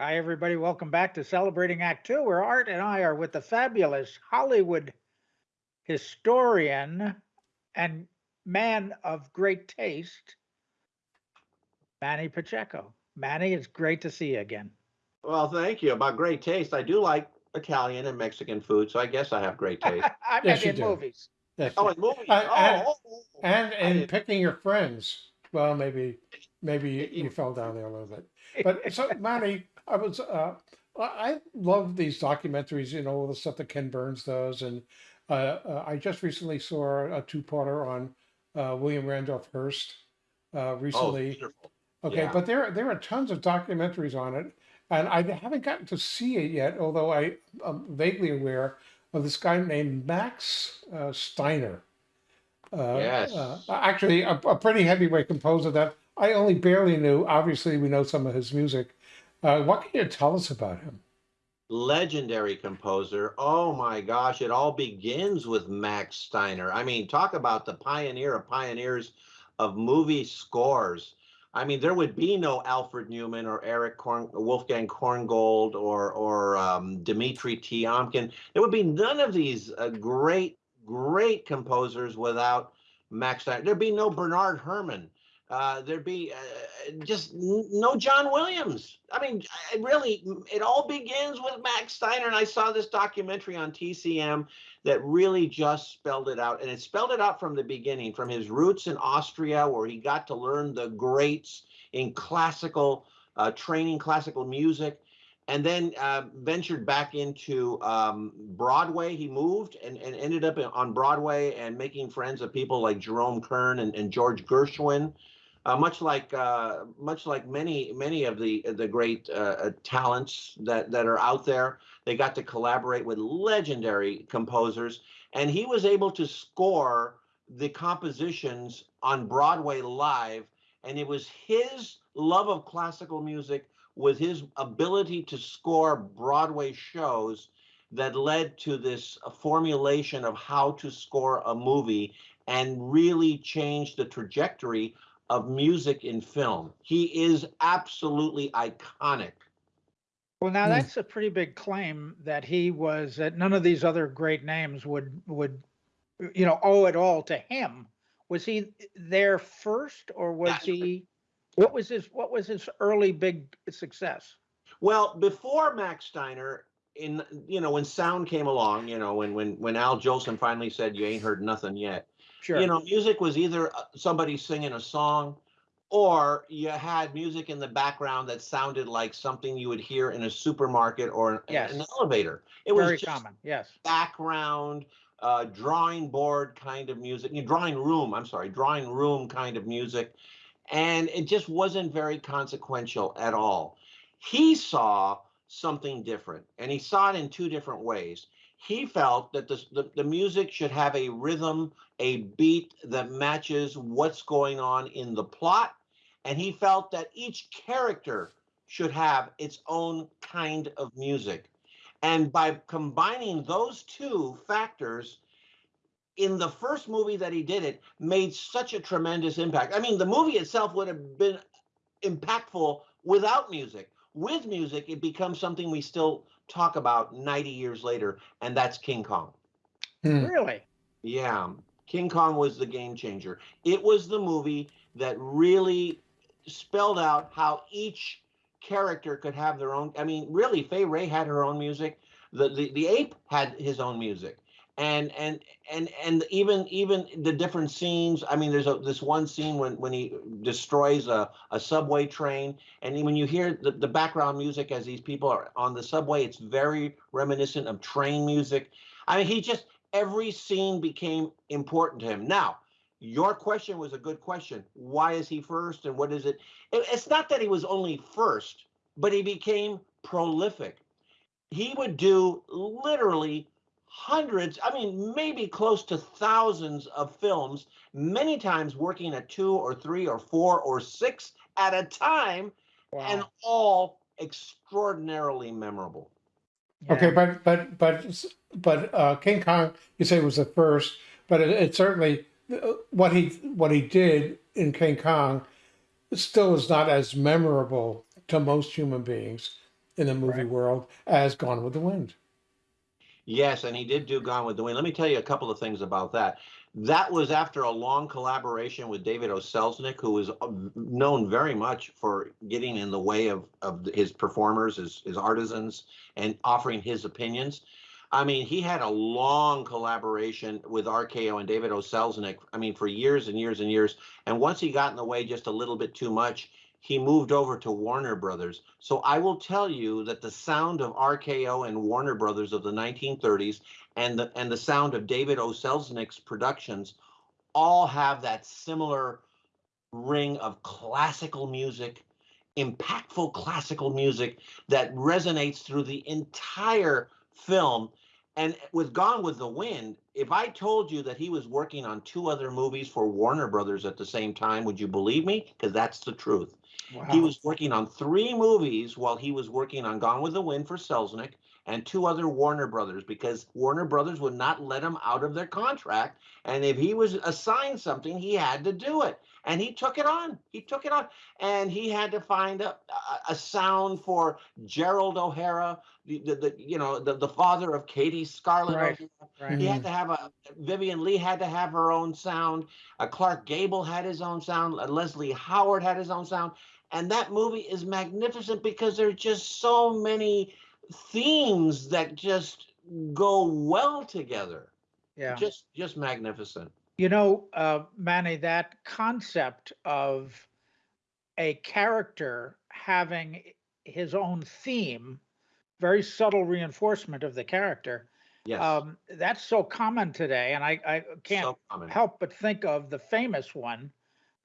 Hi, everybody. Welcome back to Celebrating Act Two, where Art and I are with the fabulous Hollywood historian and man of great taste, Manny Pacheco. Manny, it's great to see you again. Well, thank you. About great taste, I do like Italian and Mexican food, so I guess I have great taste. I Yes, meant you in do. movies. Yes. oh, and movies. Uh, oh, and- oh, oh. and in picking your friends. Well, maybe maybe you, you fell down there a little bit. But so Manny, I was uh, I I love these documentaries. You know all the stuff that Ken Burns does, and uh, uh, I just recently saw a two-parter on uh, William Randolph Hearst uh, Oh, recently. beautiful. Okay, Yeah. but there there are tons of documentaries on it, and I haven't gotten to see it yet. Although I am vaguely aware of this guy named Max uh, Steiner. Uh, Yes. uh, actually, a, a pretty heavyweight composer that I only barely knew. Obviously, we know some of his music. Uh, what can you tell us about him? Legendary composer. Oh my gosh, it all begins with Max Steiner. I mean, talk about the pioneer of pioneers of movie scores. I mean, there would be no Alfred Newman or Eric Korn, Wolfgang Korngold or or um, Dmitri Tiomkin. There would be none of these uh, great, great composers without Max Steiner. There'd be no Bernard Herrmann. Uh, there'd be uh, just n- no John Williams. I mean, I really, it all begins with Max Steiner. And I saw this documentary on TCM that really just spelled it out. And it spelled it out from the beginning, from his roots in Austria, where he got to learn the greats in classical uh, training, classical music. And then uh, ventured back into um, Broadway. He moved and, and ended up on Broadway and making friends of people like Jerome Kern and, and George Gershwin. Uh, much like uh, much like many many of the the great uh, uh, talents that that are out there, they got to collaborate with legendary composers, and he was able to score the compositions on Broadway live. And it was his love of classical music with his ability to score Broadway shows that led to this formulation of how to score a movie and really changed the trajectory of music in film. He is absolutely iconic. Well, now Hmm. that's a pretty big claim that he was that none of these other great names would would you know owe it all to him. Was he there first, or was Yeah. he? What was his What was his early big success? Well, before Max Steiner, in you know when sound came along, you know when when when Al Jolson finally said you ain't heard nothing yet. Sure. You know, music was either uh, somebody singing a song, or you had music in the background that sounded like something you would hear in a supermarket or an, Yes. an elevator. It was very just common. Yes. background, uh, drawing board kind of music, drawing room, I'm sorry, drawing room kind of music. And it just wasn't very consequential at all. He saw something different, and he saw it in two different ways. He felt that the, the, the music should have a rhythm, a beat that matches what's going on in the plot. And he felt that each character should have its own kind of music. And by combining those two factors, in the first movie that he did it, made such a tremendous impact. I mean, the movie itself would have been impactful without music. With music, it becomes something we still talk about 90 years later, and that's King Kong. Hmm. Really. Yeah, King Kong was the game changer. It was the movie that really spelled out how each character could have their own. I mean, really, Fay Wray had her own music. The the, the ape had his own music. And and and and even even the different scenes. I mean, there's a this one scene when when he destroys a, a subway train, and when you hear the, the background music as these people are on the subway, it's very reminiscent of train music. I mean, he just every scene became important to him. Now, your question was a good question. Why is he first and what is it? it? It's not that he was only first, but he became prolific. He would do literally hundreds, I mean, maybe close to thousands of films, many times working at two or three or four or six at a time, Wow. and all extraordinarily memorable. Okay, but but but but uh, King Kong, you say was the first, but it, it certainly uh, what he what he did in King Kong still is not as memorable to most human beings in the movie Right. world as Gone with the Wind. Yes, and he did do Gone with the Wind. Let me tell you a couple of things about that. That was after a long collaboration with David O. Selznick, who was uh, known very much for getting in the way of, of his performers, his, his artisans, and offering his opinions. I mean, he had a long collaboration with RKO and David O. Selznick. I mean, for years and years and years. And once he got in the way just a little bit too much, he moved over to Warner Brothers. So I will tell you that the sound of RKO and Warner Brothers of the 1930s and the and the sound of David O. Selznick's productions all have that similar ring of classical music, impactful classical music that resonates through the entire film. And with Gone with the Wind, if I told you that he was working on two other movies for Warner Brothers at the same time, would you believe me? Because that's the truth. He was working on three movies while he was working on Gone with the Wind for Selznick and two other Warner Brothers because Warner Brothers would not let him out of their contract. And if he was assigned something, he had to do it. And he took it on. He took it on. And he had to find a, a, a sound for Gerald O'Hara, the, the, the you know the, the father of Katie Scarlett. Right. Right. He had to have a Vivien Leigh had to have her own sound. Uh, Clark Gable had his own sound. Uh, Leslie Howard had his own sound. And that movie is magnificent because there are just so many themes that just go well together. Yeah. Just just magnificent. You know, uh, Manny, that concept of a character having his own theme, very subtle reinforcement of the character. Yes. Um, that's so common today, and I, I can't so help but think of the famous one,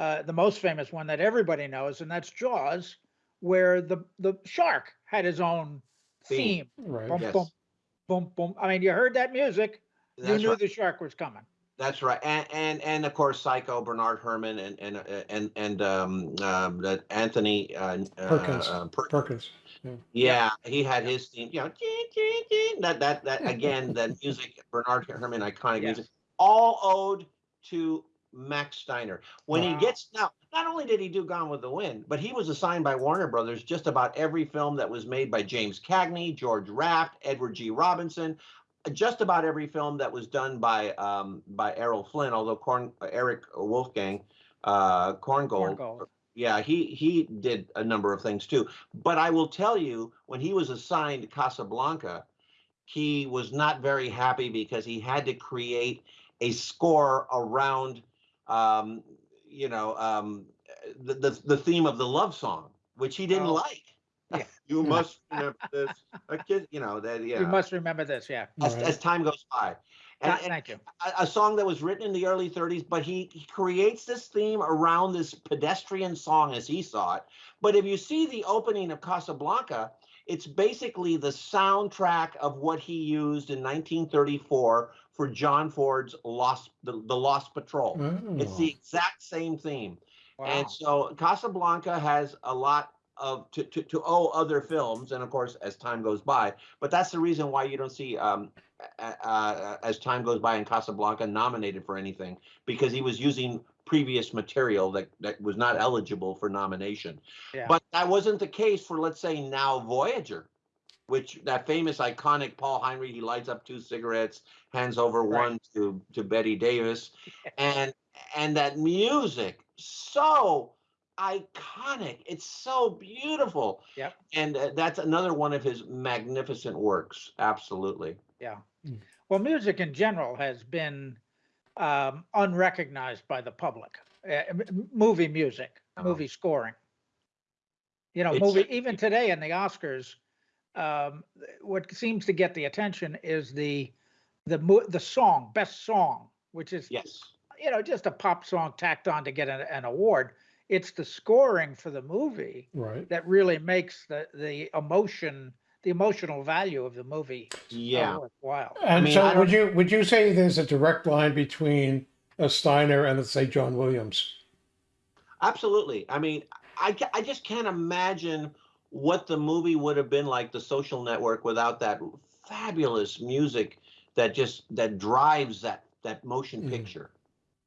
uh, the most famous one that everybody knows, and that's Jaws, where the the shark had his own Theme. theme. Right. Boom, Yes. boom, boom, boom. I mean, you heard that music, you knew right. the shark was coming. That's right, and and and of course, Psycho, Bernard Herrmann, and and uh, and and um, um Anthony uh, Perkins. Uh, Per- Perkins. yeah, he had his theme. You know, "Chee, chee, chee," that that that again, that music, Bernard Herrmann, iconic Yes. music, all owed to Max Steiner. When Wow. he gets now, not only did he do Gone with the Wind, but he was assigned by Warner Brothers just about every film that was made by James Cagney, George Raft, Edward G. Robinson, just about every film that was done by um, by Errol Flynn, although Corn, Eric Wolfgang uh, Korngold, Korngold. yeah, he he did a number of things too. But I will tell you, when he was assigned Casablanca, he was not very happy because he had to create a score around, um, you know, um, the, the the theme of the love song, which he didn't Oh. like. Yeah. you must remember this. A kid, you know that. Yeah. You must remember this, yeah. as, Right. as time goes by. And, Th- and Thank you. a, a song that was written in the early 30s, but he, he creates this theme around this pedestrian song as he saw it. But if you see the opening of Casablanca, it's basically the soundtrack of what he used in 1934 for John Ford's Lost the, the Lost Patrol. It's Oh. the exact same theme. Wow. And so Casablanca has a lot of to, to, to owe other films, and of course, as time goes by. But that's the reason why you don't see, um, uh, uh, as time goes by, in Casablanca nominated for anything because he was using previous material that that was not eligible for nomination. Yeah. But that wasn't the case for, let's say, now Voyager, which that famous iconic Paul Henreid, he lights up two cigarettes, hands over Right. one to to Bette Davis, and and that music so iconic it's so beautiful Yeah. and uh, that's another one of his magnificent works absolutely Yeah. Well, music in general has been um, unrecognized by the public. Uh, m- m- movie music, Uh-huh. movie scoring. You know, It's- movie even today in the Oscars, um, what seems to get the attention is the the mo- the song, best song, which is yes you know just a pop song tacked on to get an, an award. It's the scoring for the movie Right. that really makes the the emotion, the emotional value of the movie uh, yeah worthwhile. And mean, so would you would you say there's a direct line between a Steiner and let's say John Williams? absolutely i mean I, I just can't imagine what the movie would have been like the social network without that fabulous music that just that drives that that motion Mm. picture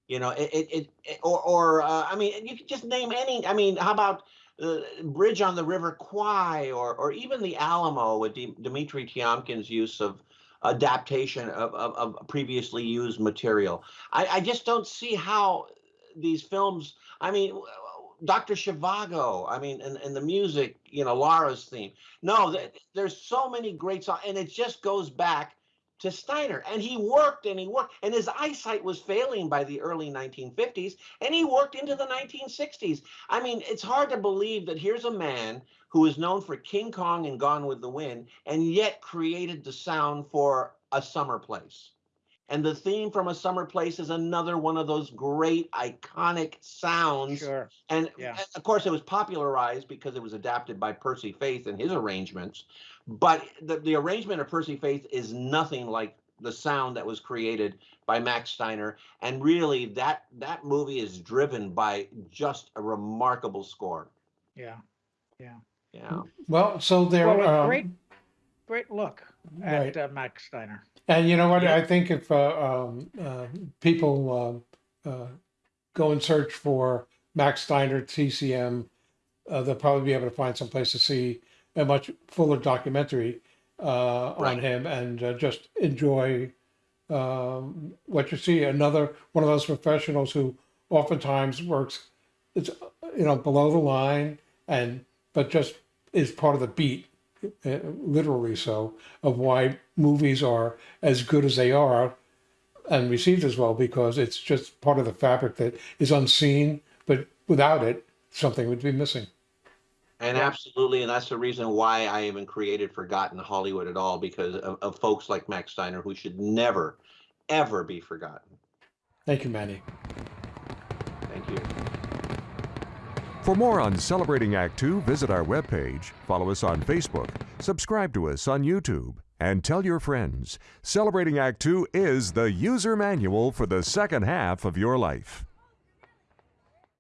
you know it it, it, or or uh, i mean you could just name any i mean how about uh, Bridge on the River Kwai, or or even the Alamo with D- Dmitry Tiomkin's use of adaptation of, of, of previously used material. I, I just don't see how these films. I mean, Dr. Zhivago. I mean, and, and the music. You know, Lara's theme. No, th- there's so many great songs, and it just goes back to Steiner. And he worked and he worked, and his eyesight was failing by the early 1950s, and he worked into the 1960s. I mean, it's hard to believe that here's a man who is known for King Kong and Gone with the Wind, and yet created the sound for A Summer Place. And the theme from A Summer Place is another one of those great iconic sounds. Sure. And, Yeah. and of course, it was popularized because it was adapted by Percy Faith and his arrangements. But the, the arrangement of Percy Faith is nothing like the sound that was created by Max Steiner. And really, that that movie is driven by just a remarkable score. Yeah. Yeah. Yeah. Well, so there. Well, um, great, great look Right. at uh, Max Steiner. And you know what? Yeah. I think if uh, um, uh, people uh, uh, go and search for Max Steiner TCM, uh, they'll probably be able to find some place to see a much fuller documentary uh, on him and uh, just enjoy um, what you see. Another one of those professionals who oftentimes works, it's you know below the line and but just is part of the beat uh, literally so, of why movies are as good as they are and received as well, because it's just part of the fabric that is unseen, but without it, something would be missing. And absolutely, and that's the reason why I even created Forgotten Hollywood at all, because of, of folks like Max Steiner who should never, ever be forgotten. Thank you, Manny. Thank you. For more on Celebrating Act Two, visit our webpage, follow us on Facebook, subscribe to us on YouTube, and tell your friends. Celebrating Act Two is the user manual for the second half of your life.